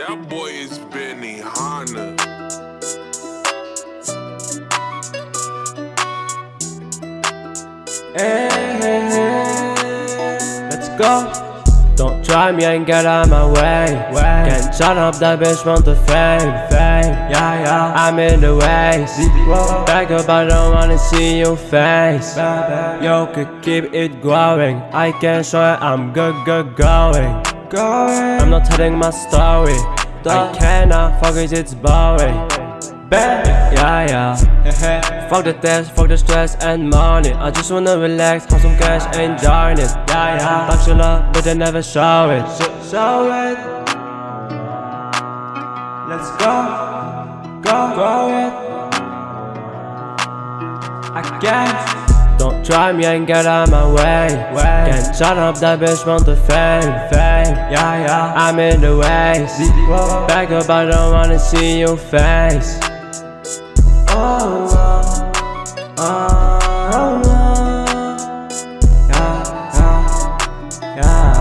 That boy is Benny Hanna. Hey, hey, hey. Let's go. Don't try me and get out my way. Can't shut up, that bitch want the fame. fame. Yeah, yeah. I'm in the way. Back up, I don't wanna see your face. Yo, could keep it growing. I can show it, I'm good, good going. I'm not telling my story. I cannot focus, it's boring. Yeah, yeah. fuck the test, fuck the stress and money. I just wanna relax, have some cash, enjoy it. Yeah, yeah. Love, but they never show it. Show it. Let's go, go, go it. I can't. Don't try me and get out my way. Can't shut up that bitch want the fame. Fame, yeah, yeah. I'm in the ways. Back up, I don't wanna see your face. Oh, oh, oh, oh. yeah, yeah, yeah.